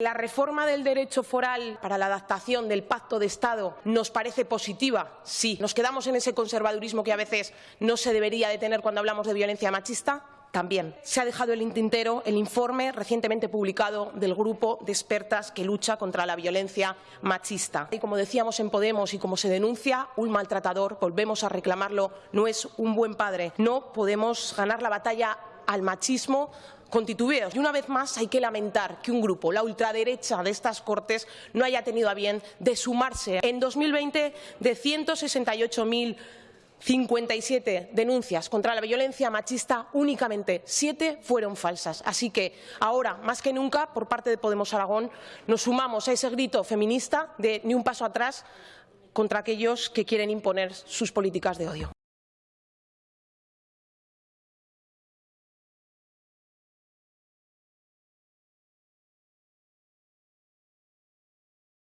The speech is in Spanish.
La reforma del derecho foral para la adaptación del pacto de Estado nos parece positiva, sí. ¿Nos quedamos en ese conservadurismo que a veces no se debería de tener cuando hablamos de violencia machista? También se ha dejado el tintero el informe recientemente publicado del Grupo de Expertas que lucha contra la violencia machista. Y como decíamos en Podemos y como se denuncia, un maltratador, volvemos a reclamarlo, no es un buen padre. No podemos ganar la batalla al machismo Y una vez más hay que lamentar que un grupo, la ultraderecha de estas Cortes, no haya tenido a bien de sumarse. En 2020, de 168.000 57 denuncias contra la violencia machista, únicamente siete fueron falsas. Así que ahora, más que nunca, por parte de Podemos Aragón, nos sumamos a ese grito feminista de ni un paso atrás contra aquellos que quieren imponer sus políticas de odio.